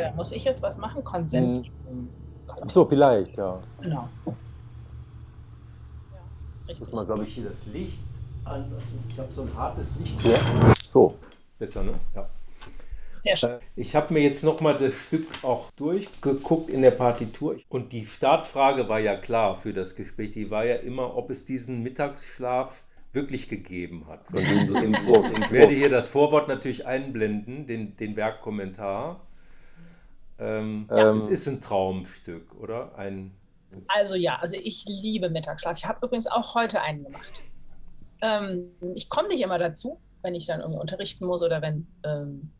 da muss ich jetzt was machen? Consent. Hm. Ach so, vielleicht, ja. Genau. Ja, Muss man, glaube ich, hier das Licht an. Also ich habe so ein hartes Licht. ja. So. Besser, ne? Ja. Sehr schön. Äh, Ich habe mir jetzt nochmal das Stück auch durchgeguckt in der Partitur. Und die Startfrage war ja klar für das Gespräch. Die war ja immer, ob es diesen Mittagsschlaf wirklich gegeben hat. Ich werde hier das Vorwort natürlich einblenden, den, den Werkkommentar. Ähm, Ähm. es ist ein Traumstück, oder? Ein, Also ja, also ich liebe Mittagsschlaf. Ich habe übrigens auch heute einen gemacht. Ähm, ich komme nicht immer dazu, wenn ich dann irgendwie unterrichten muss oder wenn ähm,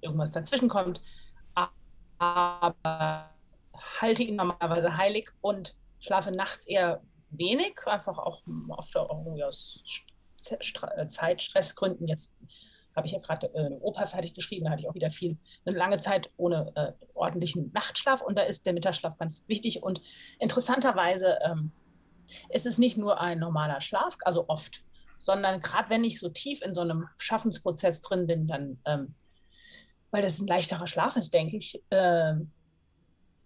irgendwas dazwischen kommt. Aber halte ihn normalerweise heilig und schlafe nachts eher wenig, einfach auch oft auch irgendwie aus Zeitstressgründen. Jetzt habe ich ja gerade äh, eine Oper fertig geschrieben, da hatte ich auch wieder viel, eine lange Zeit ohne äh, ordentlichen Nachtschlaf und da ist der Mittagsschlaf ganz wichtig und interessanterweise ähm, ist es nicht nur ein normaler Schlaf, also oft, sondern gerade wenn ich so tief in so einem Schaffensprozess drin bin, dann, ähm, weil das ein leichterer Schlaf ist, denke ich, ähm,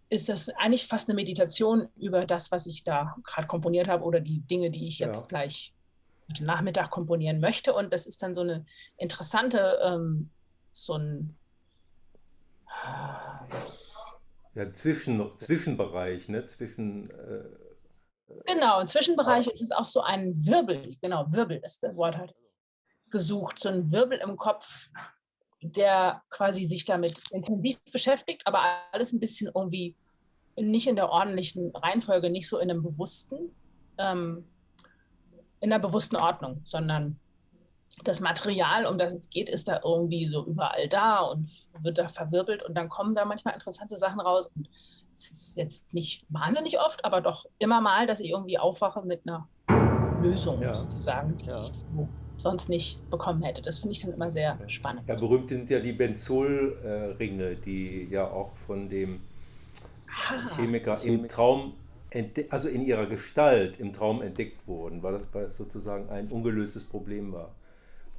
ist das eigentlich fast eine Meditation über das, was ich da gerade komponiert habe oder die Dinge, die ich jetzt Ja. gleich Nachmittag komponieren möchte. Und das ist dann so eine interessante, ähm, so ein ja, Zwischen, Zwischenbereich, ne? Zwischen. Äh, Genau, im Zwischenbereich ist es auch so ein Wirbel, genau, Wirbel ist das Wort halt gesucht, so ein Wirbel im Kopf, der quasi sich damit intensiv beschäftigt, aber alles ein bisschen irgendwie nicht in der ordentlichen Reihenfolge, nicht so in einem bewussten, ähm, in einer bewussten Ordnung, sondern das Material, um das es geht, ist da irgendwie so überall da und wird da verwirbelt und dann kommen da manchmal interessante Sachen raus und es ist jetzt nicht wahnsinnig oft, aber doch immer mal, dass ich irgendwie aufwache mit einer Lösung Ja. sozusagen, die Ja. ich sonst nicht bekommen hätte. Das finde ich dann immer sehr spannend. ja, berühmt sind ja die Benzolringe, die ja auch von dem Ah, Chemiker im Traum, also in ihrer Gestalt im Traum entdeckt wurden, weil das, weil sozusagen ein ungelöstes Problem war,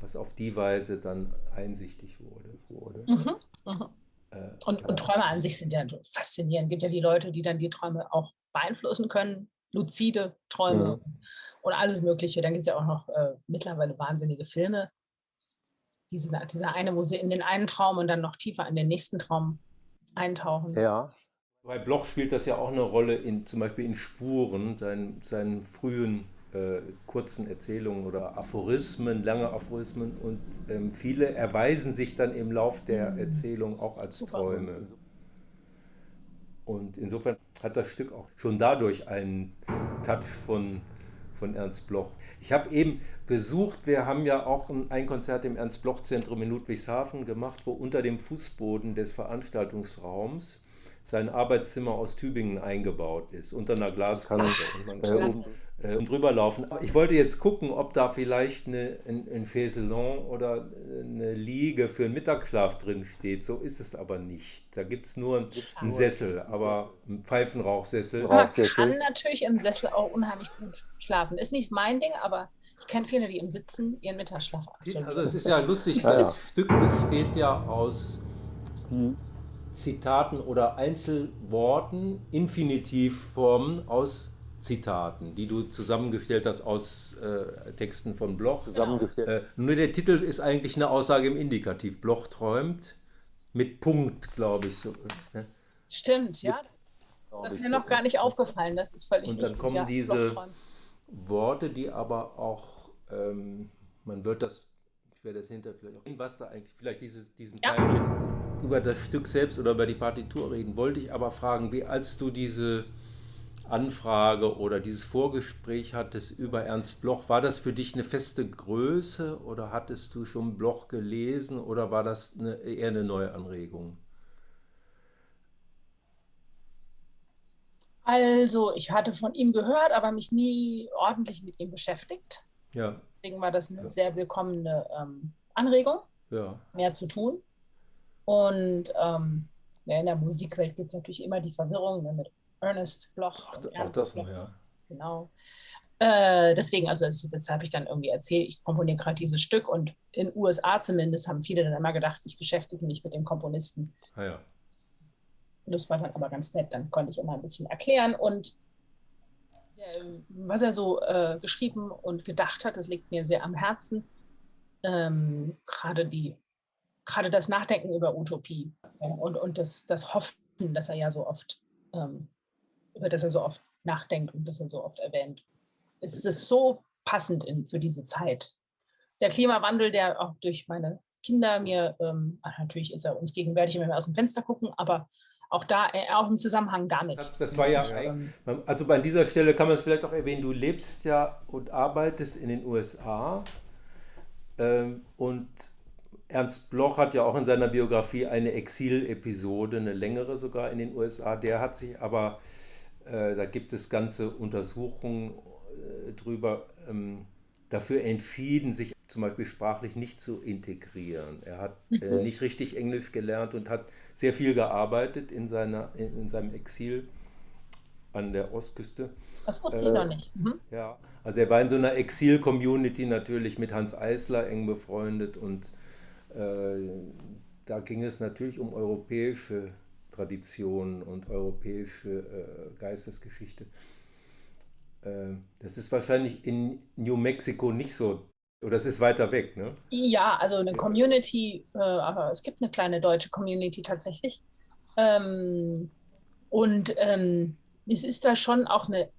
was auf die Weise dann einsichtig wurde. wurde. mhm, mhm. Äh, Und, und Träume an sich sind ja so faszinierend. Es gibt ja die Leute, die dann die Träume auch beeinflussen können, luzide Träume und alles Mögliche. Dann gibt es ja auch noch äh, mittlerweile wahnsinnige Filme. Diese, dieser eine, wo sie in den einen Traum und dann noch tiefer in den nächsten Traum eintauchen. Ja. Bei Bloch spielt das ja auch eine Rolle, in, zum Beispiel in Spuren, seinen, seinen frühen äh, kurzen Erzählungen oder Aphorismen, lange Aphorismen. Und ähm, viele erweisen sich dann im Lauf der Erzählung auch als. Träume. Und insofern hat das Stück auch schon dadurch einen Touch von, von Ernst Bloch. Ich habe eben besucht, wir haben ja auch ein, ein Konzert im Ernst-Bloch-Zentrum in Ludwigshafen gemacht, wo unter dem Fußboden des Veranstaltungsraums sein Arbeitszimmer aus Tübingen eingebaut ist, unter einer Glaskanne. Und man Äh, kann um, äh, drüber laufen. Aber ich wollte jetzt gucken, ob da vielleicht eine, ein, ein Chaiselon oder eine Liege für einen Mittagsschlaf drin steht. So ist es aber nicht. Da gibt es nur einen, einen Sessel, aber einen Pfeifenrauchsessel. Rauch- Man kann natürlich im Sessel auch unheimlich gut schlafen. Ist nicht mein Ding, aber ich kenne viele, die im Sitzen ihren Mittagsschlaf absolvieren. Also es ist ja lustig, Ja, das ja. Stück besteht ja aus die, Zitaten oder Einzelworten, Infinitivformen aus Zitaten, die du zusammengestellt hast aus äh, Texten von Bloch. zusammengestellt. Äh, nur der Titel ist eigentlich eine Aussage im Indikativ. Bloch träumt mit Punkt, glaube ich. So, ne? Stimmt, ja. Das ist mir noch gar nicht aufgefallen. Das ist völlig Und dann richtig, kommen ja. diese-. Worte, die aber auch, ähm, man wird das, ich werde das hinterher vielleicht auch, was da eigentlich, vielleicht dieses, diesen Ja. Teil über das Stück selbst oder über die Partitur reden, wollte ich aber fragen, wie als du diese Anfrage oder dieses Vorgespräch hattest über Ernst Bloch, war das für dich eine feste Größe oder hattest du schon Bloch gelesen oder war das eine, eher eine neue Anregung? Also, ich hatte von ihm gehört, aber mich nie ordentlich mit ihm beschäftigt. Ja, Deswegen war das eine Ja. sehr willkommene ähm, Anregung, ja, mehr zu tun. Und ähm, ja, in der Musikwelt gibt es natürlich immer die Verwirrung ne, mit Ernest Bloch auch, und auch Ernst das Bloch. noch, ja. Genau. Äh, deswegen, also das, das habe ich dann irgendwie erzählt, ich komponiere gerade dieses Stück und in USA zumindest haben viele dann immer gedacht, ich beschäftige mich mit dem Komponisten. Ah, ja. das war dann aber ganz nett. Dann konnte ich immer ein bisschen erklären und äh, was er so äh, geschrieben und gedacht hat, das liegt mir sehr am Herzen. Ähm, gerade die, gerade das Nachdenken über Utopie ja, und, und das, das Hoffen, das er ja so oft, ähm, über das er so oft nachdenkt und das er so oft erwähnt. Es ist so passend in, für diese Zeit. Der Klimawandel, der auch durch meine Kinder mir, ähm, natürlich ist er uns gegenwärtig, wenn wir aus dem Fenster gucken, aber auch da, äh, auch im Zusammenhang damit. Das, das war ja, also an dieser Stelle kann man es vielleicht auch erwähnen, du lebst ja und arbeitest in den USA ähm, und Ernst Bloch hat ja auch in seiner Biografie eine Exil-Episode, eine längere sogar in den USA. Der hat sich aber, äh, da gibt es ganze Untersuchungen äh, drüber, ähm, dafür entschieden, sich zum Beispiel sprachlich nicht zu integrieren. Er hat äh, mhm. nicht richtig Englisch gelernt und hat sehr viel gearbeitet in, seiner, in, in seinem Exil an der Ostküste. Das wusste ich noch nicht. Mhm. Ja, also er war in so einer Exil-Community natürlich mit Hans Eisler eng befreundet und äh, da ging es natürlich um europäische Traditionen und europäische äh, Geistesgeschichte. Äh, das ist wahrscheinlich in New Mexico nicht so oder es ist weiter weg, ne? Ja, also eine Community, äh, aber es gibt eine kleine deutsche Community tatsächlich. Ähm, und ähm, es ist da schon auch eine,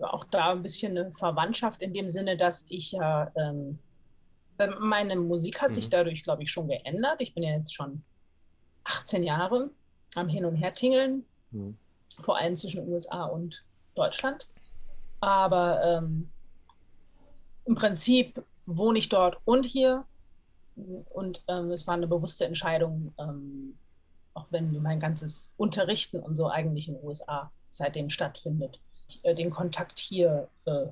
auch da ein bisschen eine Verwandtschaft in dem Sinne, dass ich ja, ähm, meine Musik hat mhm. sich dadurch, glaube ich, schon geändert. Ich bin ja jetzt schon 18 Jahre am Hin- und Hertingeln, mhm. vor allem zwischen USA und Deutschland. Aber ähm, im Prinzip wohne ich dort und hier. Und ähm, es war eine bewusste Entscheidung, ähm, auch wenn mein ganzes Unterrichten und so eigentlich in den USA seitdem stattfindet. Äh, den Kontakt hier äh,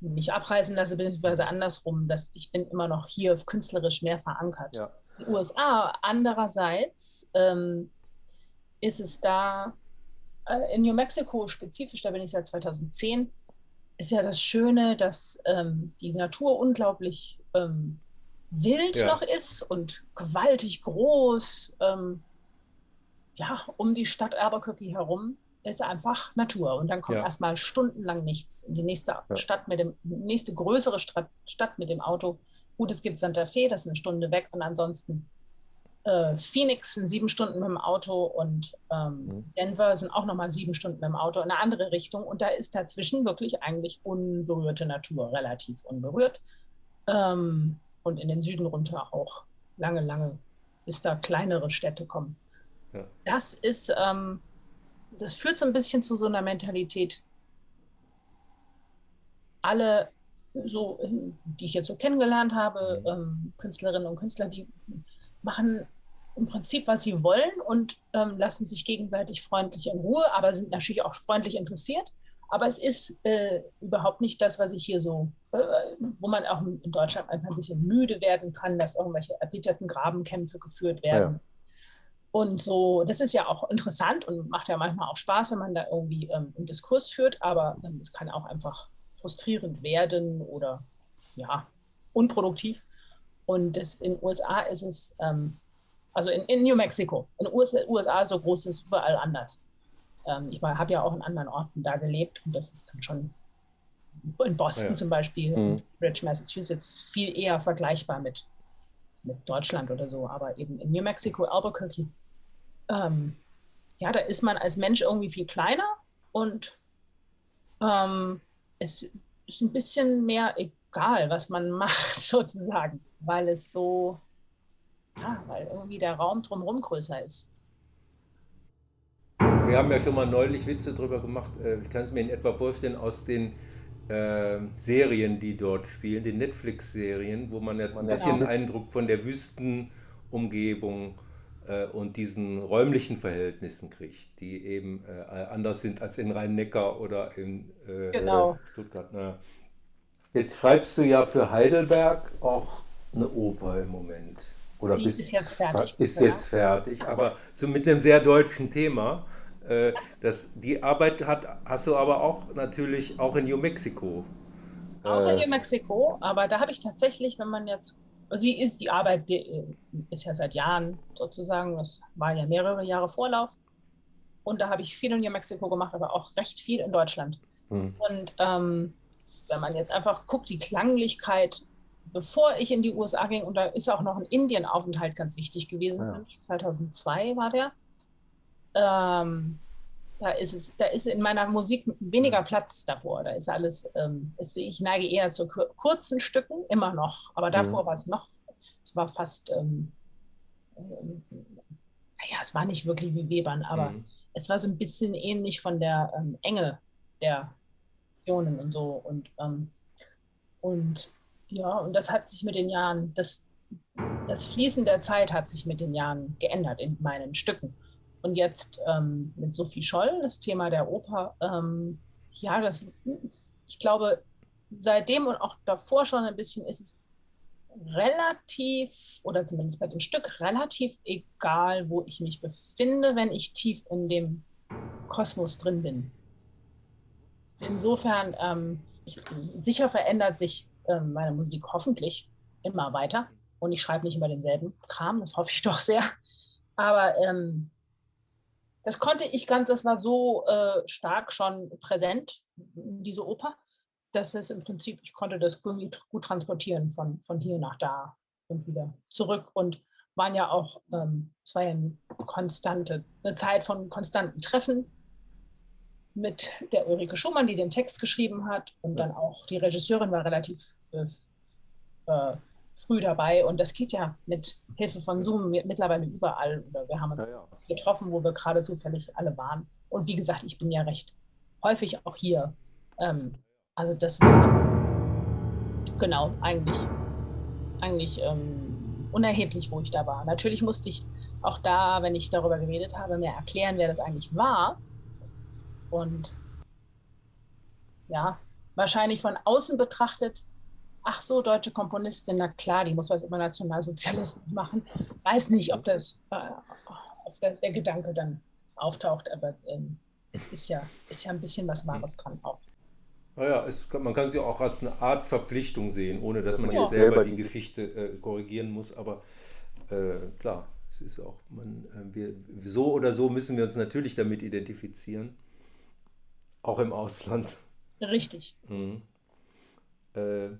nicht abreißen lasse, beziehungsweise andersrum, dass ich bin immer noch hier künstlerisch mehr verankert. Ja. In den USA andererseits ähm, ist es da, äh, in New Mexico spezifisch, da bin ich seit 2010, ist ja das Schöne, dass ähm, die Natur unglaublich ähm, wild ja. noch ist und gewaltig groß. Ähm, ja, um die Stadt Albuquerque herum ist einfach Natur. Und dann kommt ja. erstmal stundenlang nichts. Die nächste ja. Stadt mit dem, nächste größere Stadt, Stadt mit dem Auto. Gut, es gibt Santa Fe, das ist eine Stunde weg. Und ansonsten äh, Phoenix sind sieben Stunden mit dem Auto und ähm, mhm. Denver sind auch nochmal sieben Stunden mit dem Auto in eine andere Richtung. Und da ist dazwischen wirklich eigentlich unberührte Natur, relativ unberührt. Ähm, und in den Süden runter auch lange, lange, bis da kleinere Städte kommen. Ja. Das ist, ähm, das führt so ein bisschen zu so einer Mentalität. Alle so, die ich jetzt so kennengelernt habe, mhm. ähm, Künstlerinnen und Künstler, die machen im Prinzip, was sie wollen und ähm, lassen sich gegenseitig freundlich in Ruhe, aber sind natürlich auch freundlich interessiert. Aber es ist äh, überhaupt nicht das, was ich hier so, äh, wo man auch in Deutschland einfach ein bisschen müde werden kann, dass irgendwelche erbitterten Grabenkämpfe geführt werden. Und so, das ist ja auch interessant und macht ja manchmal auch Spaß, wenn man da irgendwie ähm, einen Diskurs führt, aber ähm, es kann auch einfach frustrierend werden oder ja, unproduktiv. Und das, in den USA ist es, ähm, also in, in, New Mexico, in den USA, USA so groß ist überall anders. Ähm, ich habe ja auch in anderen Orten da gelebt und das ist dann schon in Boston ja. zum Beispiel, mhm. Bridge, Massachusetts, viel eher vergleichbar mit, mit Deutschland oder so. Aber eben in New Mexico, Albuquerque, ähm, ja, da ist man als Mensch irgendwie viel kleiner und ähm, es ist ein bisschen mehr egal, was man macht, sozusagen weil es so, ja, weil irgendwie der Raum drumherum größer ist. Wir haben ja schon mal neulich Witze drüber gemacht. Äh, ich kann es mir in etwa vorstellen aus den äh, Serien, die dort spielen, den Netflix-Serien, wo man ja ein bisschen genau. Eindruck von der Wüstenumgebung äh, und diesen räumlichen Verhältnissen kriegt, die eben äh, anders sind als in Rhein-Neckar oder in äh, genau. Stuttgart. Na. Jetzt schreibst du ja für Heidelberg auch eine Oper im Moment. Oder die bist, ist jetzt fertig. Ist jetzt fertig, aber so mit einem sehr deutschen Thema. Äh, das, die Arbeit hat, hast du aber auch natürlich auch in New Mexico. Auch in äh, New Mexico, aber da habe ich tatsächlich, wenn man jetzt, sie ist die Arbeit, die ist ja seit Jahren sozusagen, das war ja mehrere Jahre Vorlauf. und da habe ich viel in New Mexico gemacht, aber auch recht viel in Deutschland. Mhm. Und ähm, wenn man jetzt einfach guckt, die Klanglichkeit, bevor ich in die USA ging, und da ist auch noch ein Indienaufenthalt ganz wichtig gewesen, ja. 2002 war der. Ähm, da ist es, da ist in meiner Musik weniger Platz davor. Da ist alles, ähm, ist, ich neige eher zu kurzen Stücken, immer noch. Aber davor mhm. war es noch, es war fast, ähm, ähm, naja, es war nicht wirklich wie Webern, aber mhm. es war so ein bisschen ähnlich von der ähm, Enge der Ionen und so. Und, ähm, und ja, und das hat sich mit den Jahren, das, das Fließen der Zeit hat sich mit den Jahren geändert in meinen Stücken. Und jetzt ähm, mit Sophie Scholl, das Thema der Oper, ähm, ja, das, ich glaube, seitdem und auch davor schon ein bisschen ist es relativ, oder zumindest bei dem Stück, relativ egal, wo ich mich befinde, wenn ich tief in dem Kosmos drin bin. Insofern, ähm, ich, sicher verändert sich ähm, meine Musik hoffentlich immer weiter. Und ich schreibe nicht immer denselben Kram, das hoffe ich doch sehr. Aber ähm, das konnte ich ganz, das war so äh, stark schon präsent, diese Oper, dass es im Prinzip, ich konnte das irgendwie gut transportieren von, von hier nach da und wieder zurück und waren ja auch, ähm, es war ja eine konstante, eine Zeit von konstanten Treffen mit der Ulrike Schumann, die den Text geschrieben hat und dann auch die Regisseurin war relativ äh, äh früh dabei und das geht ja mit Hilfe von Zoom mittlerweile überall. Oder wir haben uns ja, ja. getroffen, wo wir gerade zufällig alle waren. Und wie gesagt, ich bin ja recht häufig auch hier. Ähm, also das war genau eigentlich, eigentlich ähm, unerheblich, wo ich da war. Natürlich musste ich auch da, wenn ich darüber geredet habe, mir erklären, wer das eigentlich war. Und ja, wahrscheinlich von außen betrachtet ach so, deutsche Komponistin, na klar, die muss was über Nationalsozialismus machen. Weiß nicht, ob das, äh, ob der, der, Gedanke dann auftaucht, aber ähm, es ist ja, ist ja ein bisschen was Wahres dran auch. Naja, es, man kann sie auch als eine Art Verpflichtung sehen, ohne dass man ja. jetzt selber die Geschichte äh, korrigieren muss, aber äh, klar, es ist auch, man, äh, wir, so oder so müssen wir uns natürlich damit identifizieren, auch im Ausland. Richtig. Mhm. Äh,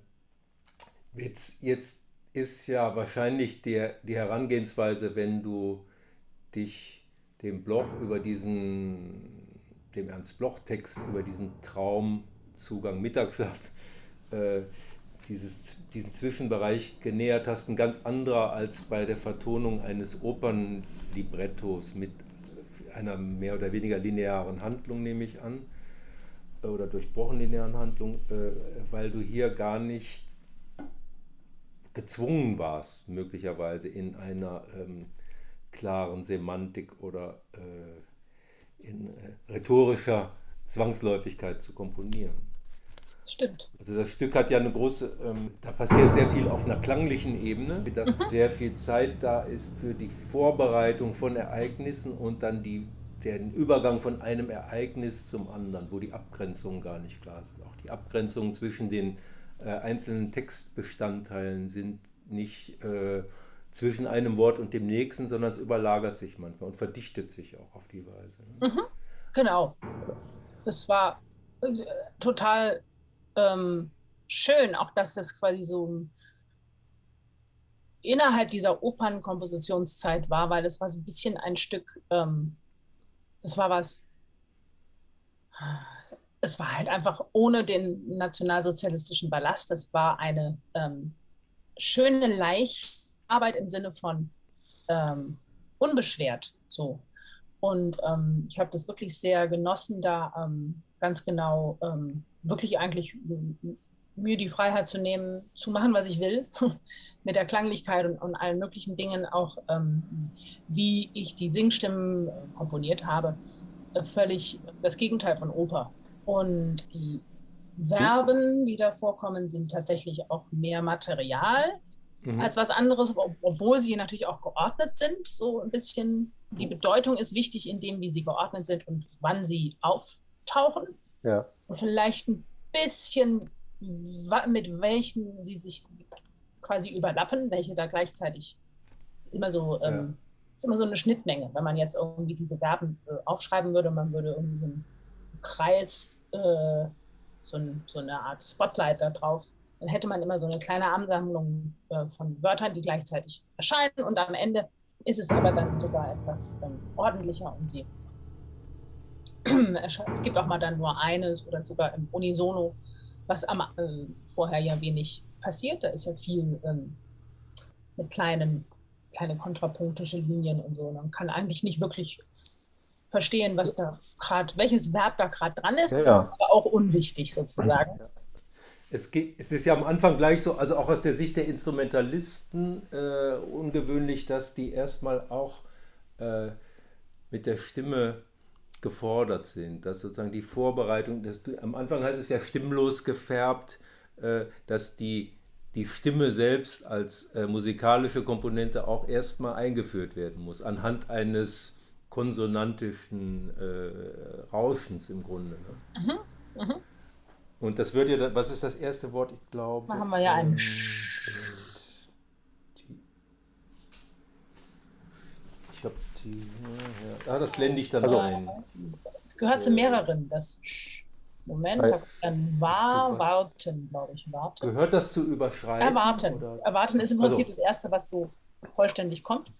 Jetzt, jetzt ist ja wahrscheinlich der, die Herangehensweise, wenn du dich dem Bloch über diesen, dem Ernst Bloch-Text über diesen Traumzugang Mittagsschlaf, äh, dieses, diesen Zwischenbereich genähert hast, ein ganz anderer als bei der Vertonung eines Opernlibrettos mit einer mehr oder weniger linearen Handlung, nehme ich an, oder durchbrochen linearen Handlung, äh, weil du hier gar nicht gezwungen warst, möglicherweise in einer ähm, klaren Semantik oder äh, in äh, rhetorischer Zwangsläufigkeit zu komponieren. Stimmt. Also das Stück hat ja eine große, ähm, da passiert sehr viel auf einer klanglichen Ebene, dass mhm. sehr viel Zeit da ist für die Vorbereitung von Ereignissen und dann die, den Übergang von einem Ereignis zum anderen, wo die Abgrenzungen gar nicht klar sind. Auch die Abgrenzungen zwischen den äh, einzelnen Textbestandteilen sind nicht äh, zwischen einem Wort und dem nächsten, sondern es überlagert sich manchmal und verdichtet sich auch auf die Weise. Ne? Mhm, genau. Das war äh, total ähm, schön, auch dass das quasi so innerhalb dieser Opernkompositionszeit war, weil das war so ein bisschen ein Stück, ähm, das war was es war halt einfach ohne den nationalsozialistischen Ballast. Es war eine ähm, schöne Leichtarbeit im Sinne von ähm, unbeschwert so. Und ähm, ich habe das wirklich sehr genossen, da ähm, ganz genau ähm, wirklich eigentlich mir die Freiheit zu nehmen, zu machen, was ich will, mit der Klanglichkeit und, und allen möglichen Dingen, auch ähm, wie ich die Singstimmen komponiert habe, völlig das Gegenteil von Oper. Und die Verben, die da vorkommen, sind tatsächlich auch mehr Material mhm. als was anderes, obwohl sie natürlich auch geordnet sind. So ein bisschen, die Bedeutung ist wichtig in dem, wie sie geordnet sind und wann sie auftauchen. Ja. Und vielleicht ein bisschen, mit welchen sie sich quasi überlappen, welche da gleichzeitig immer so ähm, ist immer so eine Schnittmenge. Wenn man jetzt irgendwie diese Verben äh, aufschreiben würde, man würde irgendwie so einen Kreis, äh, so, ein, so, eine Art Spotlight da drauf, dann hätte man immer so eine kleine Ansammlung äh, von Wörtern, die gleichzeitig erscheinen und am Ende ist es aber dann sogar etwas ähm, ordentlicher und sie es gibt auch mal dann nur eines oder sogar im Unisono, was am, äh, vorher ja wenig passiert. Da ist ja viel ähm, mit kleinen, kleine kontrapunktische Linien und so. Man kann eigentlich nicht wirklich verstehen, was da gerade, welches Verb da gerade dran ist, Ja, ja. aber auch unwichtig sozusagen. Es, geht, es ist ja am Anfang gleich so, also auch aus der Sicht der Instrumentalisten äh, ungewöhnlich, dass die erstmal auch äh, mit der Stimme gefordert sind, dass sozusagen die Vorbereitung, dass du, am Anfang heißt es ja stimmlos gefärbt, äh, dass die, die Stimme selbst als äh, musikalische Komponente auch erstmal eingeführt werden muss, anhand eines konsonantischen äh, Rauschens im Grunde. Ne? Mhm, Und das wird ja, was ist das erste Wort? Ich glaube. Da haben wir ja einen Sch. die- Ich habe die. Ja, ah, das blende ich dann Also- ein. Es gehört zu mehreren. Das Sch. Moment, Weil- dann war, warten, glaube ich. Warten. Gehört das zu überschreiben? Erwarten. Oder? Erwarten ist im Also- Prinzip das Erste, was so vollständig kommt.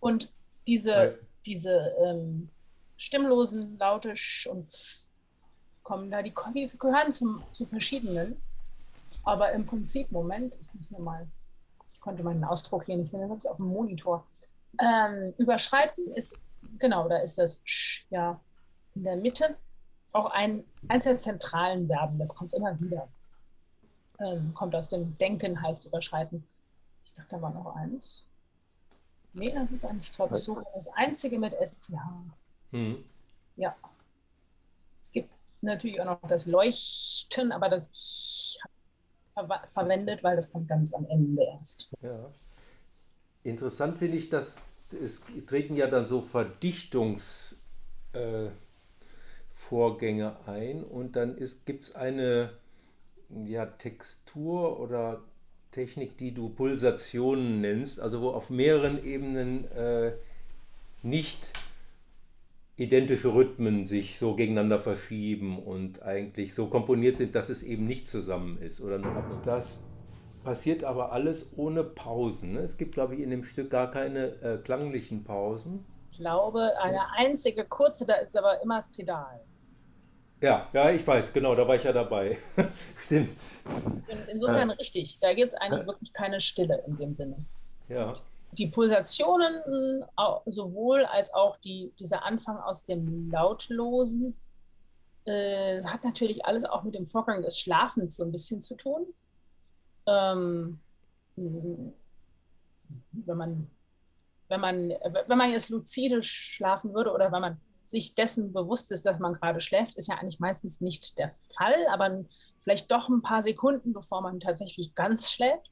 Und diese, Weil- diese ähm, stimmlosen Laute Sch und F kommen da, die, die gehören zum, zu verschiedenen. Aber im Prinzip, Moment, ich muss hier mal, ich konnte meinen Ausdruck hier nicht finden, ich auf dem Monitor. Ähm, überschreiten ist, genau, da ist das Sch, ja, in der Mitte. Auch ein, eins der zentralen Verben, das kommt immer wieder. Ähm, kommt aus dem Denken, heißt überschreiten. Ich dachte, da war noch eins. Nee, das ist eigentlich, so das einzige mit SCH. Hm. Ja. Es gibt natürlich auch noch das Leuchten, aber das ver verwendet, weil das kommt ganz am Ende erst. Ja. Interessant finde ich, dass es treten ja dann so Verdichtungsvorgänge äh, ein und dann gibt es eine ja, Textur oder Technik, die du Pulsationen nennst, also wo auf mehreren Ebenen äh, nicht identische Rhythmen sich so gegeneinander verschieben und eigentlich so komponiert sind, dass es eben nicht zusammen ist oder nur ab und. Das passiert aber alles ohne Pausen. Ne? Es gibt, glaube ich, in dem Stück gar keine äh, klanglichen Pausen. Ich glaube, eine einzige kurze, da ist aber immer das Pedal. Ja, ja, ich weiß, genau, da war ich ja dabei. Stimmt. In, insofern richtig. Da gibt es eigentlich wirklich keine Stille in dem Sinne. Ja. Die Pulsationen sowohl als auch die, dieser Anfang aus dem Lautlosen äh, hat natürlich alles auch mit dem Vorgang des Schlafens so ein bisschen zu tun. Ähm, wenn man, wenn man, wenn man jetzt luzide schlafen würde oder wenn man sich dessen bewusst ist, dass man gerade schläft, ist ja eigentlich meistens nicht der Fall, aber vielleicht doch ein paar Sekunden, bevor man tatsächlich ganz schläft.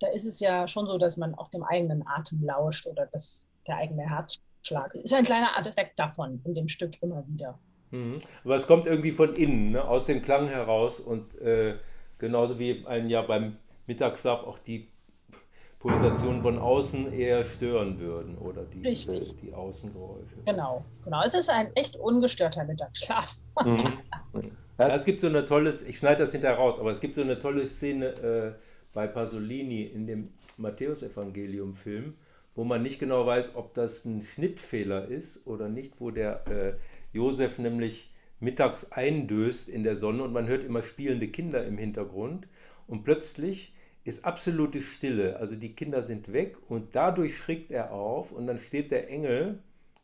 Da ist es ja schon so, dass man auch dem eigenen Atem lauscht oder das, der eigene Herzschlag. Ist ein kleiner Aspekt davon in dem Stück immer wieder. Mhm. Aber es kommt irgendwie von innen, ne? aus dem Klang heraus und äh, genauso wie einen ja beim Mittagsschlaf auch die Pulsationen von außen eher stören würden oder die, Richtig. die Außengeräusche. Genau, genau. Es ist ein echt ungestörter Mittagsschlaf. Mhm. Ja, es gibt so eine tolle, ich schneide das hinterher raus, aber es gibt so eine tolle Szene äh, bei Pasolini in dem Matthäusevangelium-Film, wo man nicht genau weiß, ob das ein Schnittfehler ist oder nicht, wo der äh, Josef nämlich mittags eindöst in der Sonne und man hört immer spielende Kinder im Hintergrund und plötzlich ist absolute Stille, also die Kinder sind weg und dadurch schrickt er auf und dann steht der Engel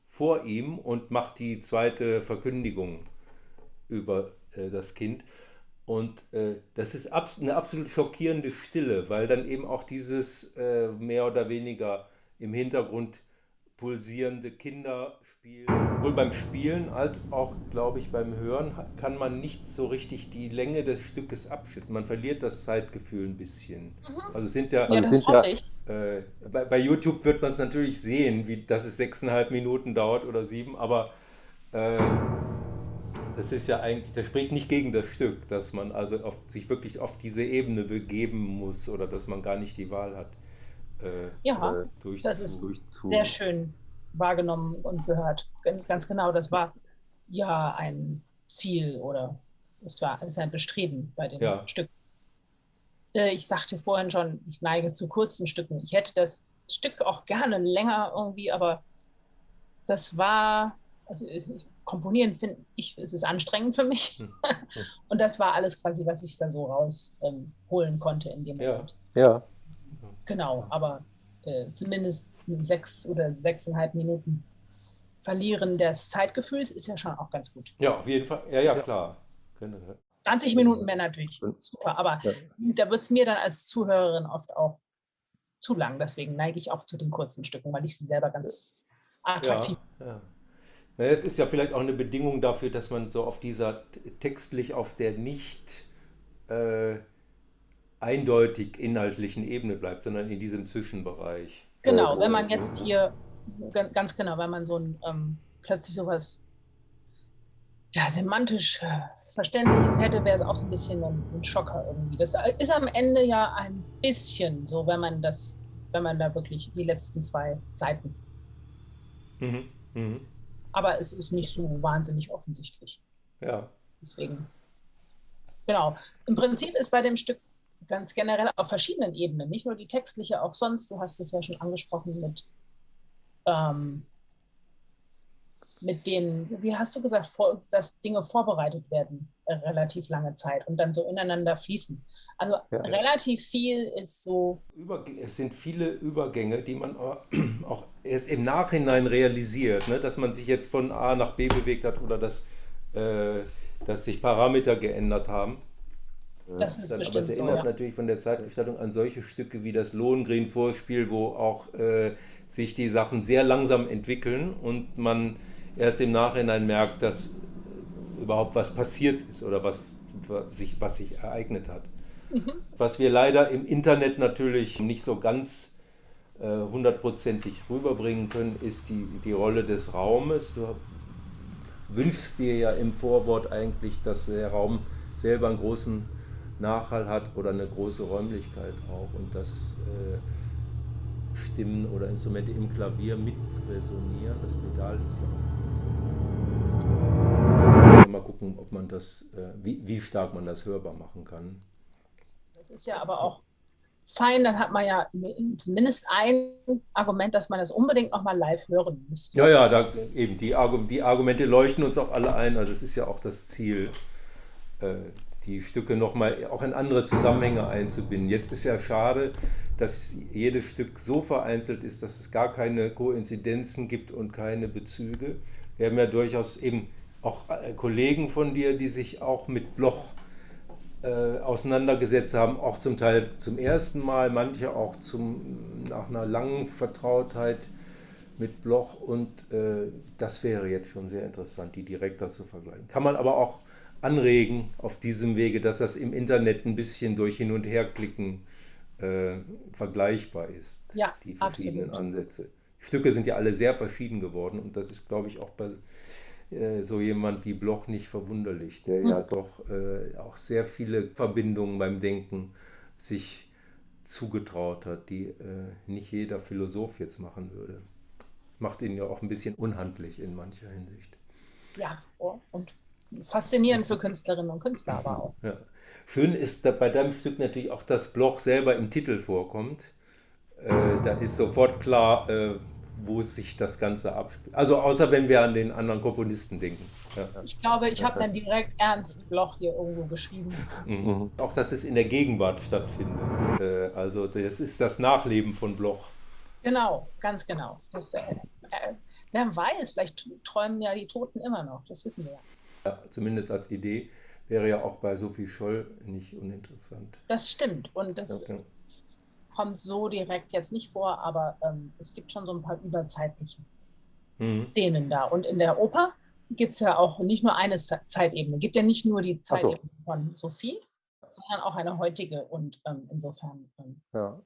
vor ihm und macht die zweite Verkündigung über äh, das Kind. Und äh, das ist abs eine absolut schockierende Stille, weil dann eben auch dieses äh, mehr oder weniger im Hintergrund pulsierende Kinderspiel, sowohl beim Spielen als auch, glaube ich, beim Hören, kann man nicht so richtig die Länge des Stückes abschätzen. Man verliert das Zeitgefühl ein bisschen. Also es sind ja, Ja, Also das sind ja- äh, bei, bei YouTube wird man es natürlich sehen, wie, dass es sechseinhalb Minuten dauert oder sieben, aber äh, das ist ja eigentlich, das spricht nicht gegen das Stück, dass man also auf, sich wirklich auf diese Ebene begeben muss oder dass man gar nicht die Wahl hat, äh, Ja, durch das ist durchzu- sehr schön wahrgenommen und gehört. Ganz, ganz genau, das war ja ein Ziel oder es war es ist ein Bestreben bei dem Ja. Stück. Äh, Ich sagte vorhin schon, ich neige zu kurzen Stücken. Ich hätte das Stück auch gerne länger irgendwie, aber das war, also ich- komponieren finde ich, es ist anstrengend für mich. Hm. Und das war alles quasi, was ich da so rausholen ähm, holen konnte in dem Ja. Moment. Ja, Genau, aber äh, zumindest mit sechs oder sechseinhalb Minuten Verlieren des Zeitgefühls ist ja schon auch ganz gut. Ja, auf jeden Fall. Ja, ja, klar. Können- 20 Minuten wäre natürlich super, aber Ja. da wird es mir dann als Zuhörerin oft auch zu lang. Deswegen neige ich auch zu den kurzen Stücken, weil ich sie selber ganz attraktiv Ja, ja. Naja, es ist ja vielleicht auch eine Bedingung dafür, dass man so auf dieser textlich auf der nicht äh, eindeutig inhaltlichen Ebene bleibt, sondern in diesem Zwischenbereich. Genau, Oh, wenn man jetzt hier, gan- ganz genau, wenn man so ein ähm, plötzlich sowas ja, semantisch äh, Verständliches hätte, wäre es auch so ein bisschen ein, ein Schocker irgendwie. Das ist am Ende ja ein bisschen so, wenn man das, wenn man da wirklich die letzten zwei Seiten. Mhm. Mhm. Aber es ist nicht so wahnsinnig offensichtlich. Ja. Deswegen. Genau. Im Prinzip ist bei dem Stück ganz generell auf verschiedenen Ebenen, nicht nur die textliche, auch sonst, du hast es ja schon angesprochen mit, ähm, mit den, wie hast du gesagt, vor, dass Dinge vorbereitet werden, äh, relativ lange Zeit und dann so ineinander fließen. Also Ja. relativ viel ist so, Es sind viele Übergänge, die man auch auch erst im Nachhinein realisiert, ne? dass man sich jetzt von A nach B bewegt hat oder dass, äh, dass sich Parameter geändert haben. Das ist Dann, aber es so. erinnert Ja. natürlich von der Zeitgestaltung an solche Stücke wie das Lohengrin-Vorspiel, wo auch äh, sich die Sachen sehr langsam entwickeln und man erst im Nachhinein merkt, dass äh, überhaupt was passiert ist oder was, was, sich, was sich ereignet hat. Was wir leider im Internet natürlich nicht so ganz äh, hundertprozentig rüberbringen können, ist die, die Rolle des Raumes. Du wünschst dir ja im Vorwort eigentlich, dass der Raum selber einen großen Nachhall hat oder eine große Räumlichkeit auch und dass äh, Stimmen oder Instrumente im Klavier mit resonieren. Das Pedal ist ja auch. Mal gucken, ob man das, äh, wie, wie stark man das hörbar machen kann. Das ist ja aber auch fein, dann hat man ja zumindest ein Argument, dass man das unbedingt nochmal live hören müsste. Ja, ja, da, eben die, Argu die Argumente leuchten uns auch alle ein. Also es ist ja auch das Ziel, äh, die Stücke nochmal auch in andere Zusammenhänge einzubinden. Jetzt ist ja schade, dass jedes Stück so vereinzelt ist, dass es gar keine Koinzidenzen gibt und keine Bezüge. Wir haben ja durchaus eben auch äh, Kollegen von dir, die sich auch mit Bloch äh, auseinandergesetzt haben, auch zum Teil zum ersten Mal, manche auch zum, nach einer langen Vertrautheit mit Bloch und äh, das wäre jetzt schon sehr interessant, die direkter zu vergleichen. Kann man aber auch anregen auf diesem Wege, dass das im Internet ein bisschen durch Hin- und Herklicken äh, vergleichbar ist, Ja, die verschiedenen absolut. Ansätze. Die Stücke sind ja alle sehr verschieden geworden und das ist, glaube ich, auch bei äh, so jemand wie Bloch nicht verwunderlich, der ja doch äh, auch sehr viele Verbindungen beim Denken sich zugetraut hat, die äh, nicht jeder Philosoph jetzt machen würde. Das macht ihn ja auch ein bisschen unhandlich in mancher Hinsicht. Ja, oh, und faszinierend für Künstlerinnen und Künstler aber auch. Ja. Schön ist da bei deinem Stück natürlich auch, dass Bloch selber im Titel vorkommt. Äh, da ist sofort klar, äh, wo sich das Ganze abspielt. Also außer wenn wir an den anderen Komponisten denken. Ja. Ich glaube, ich habe dann direkt Ernst Bloch hier irgendwo geschrieben. Mhm. Auch, dass es in der Gegenwart stattfindet. Äh, also das ist das Nachleben von Bloch. Genau, ganz genau. Das, äh, äh, wer weiß, vielleicht träumen ja die Toten immer noch. Das wissen wir ja. Ja, zumindest als Idee wäre ja auch bei Sophie Scholl nicht uninteressant. Das stimmt. Und das Ja, genau. kommt so direkt jetzt nicht vor, aber ähm, es gibt schon so ein paar überzeitliche Mhm. Szenen da. Und in der Oper gibt es ja auch nicht nur eine Ze- Zeitebene. Es gibt ja nicht nur die Ach so. Zeitebene von Sophie, sondern auch eine heutige. Und ähm, insofern, ähm, ja.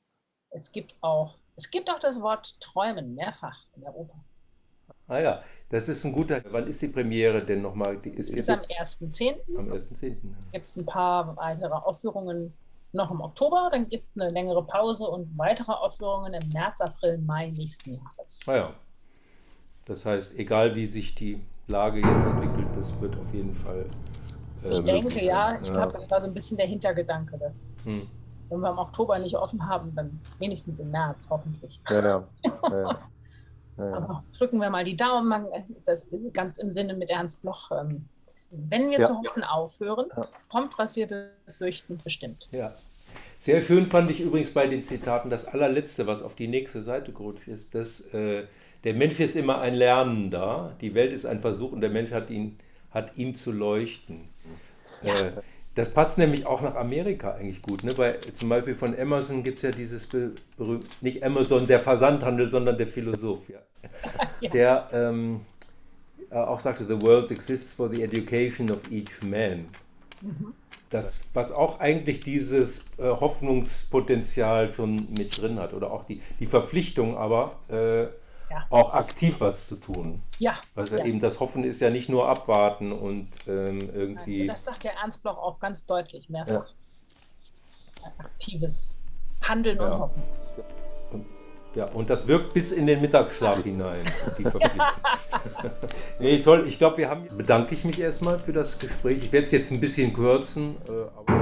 es gibt auch, es gibt auch das Wort Träumen mehrfach in der Oper. Ah ja, das ist ein guter. Wann ist die Premiere denn nochmal? Die ist ist am 1.10. am 1.10. gibt es ein paar weitere Aufführungen noch im Oktober, dann gibt es eine längere Pause und weitere Aufführungen im März, April, Mai nächsten Jahres. Ah ja. Das heißt, egal wie sich die Lage jetzt entwickelt, das wird auf jeden Fall. Ich äh, denke, möglich ja, ich glaube, das war so ein bisschen der Hintergedanke, dass Hm. wenn wir im Oktober nicht offen haben, dann wenigstens im März hoffentlich. Ja, ja. ja, ja. Aber drücken wir mal die Daumen, das ganz im Sinne mit Ernst Bloch. ähm, Wenn wir Ja. zu hoffen aufhören, Ja. kommt, was wir befürchten, bestimmt. Ja. Sehr schön fand ich übrigens bei den Zitaten das allerletzte, was auf die nächste Seite gerutscht ist, dass äh, der Mensch ist immer ein Lernender, die Welt ist ein Versuch und der Mensch hat, ihn, hat ihm zu leuchten. Ja. Äh, das passt nämlich auch nach Amerika eigentlich gut. Ne? Bei, zum Beispiel von Amazon gibt es ja dieses be- berühmte, nicht Amazon der Versandhandel, sondern der Philosoph, ja. Ja. der ähm, äh, auch sagte, The world exists for the education of each man. Das, was auch eigentlich dieses äh, Hoffnungspotenzial schon mit drin hat oder auch die, die Verpflichtung, aber äh, Ja. auch aktiv was zu tun. Ja, Was ja. ja. eben das Hoffen ist ja nicht nur abwarten und ähm, irgendwie. das sagt der Ernst Bloch auch ganz deutlich mehrfach. Ein aktives Handeln Ja. und Hoffen. Ja, und das wirkt bis in den Mittagsschlaf hinein, die Verpflichtung. nee, toll. Ich glaube, wir haben. Bedanke ich mich erstmal für das Gespräch. Ich werde es jetzt ein bisschen kürzen, äh, aber.